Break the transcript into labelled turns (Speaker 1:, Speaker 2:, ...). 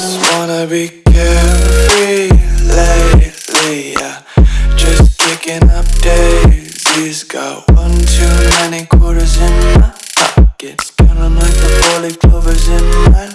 Speaker 1: just wanna be carefree lately, yeah. Just picking up daisies. Got one too many quarters in my pockets Count them like the four-leaf clovers in my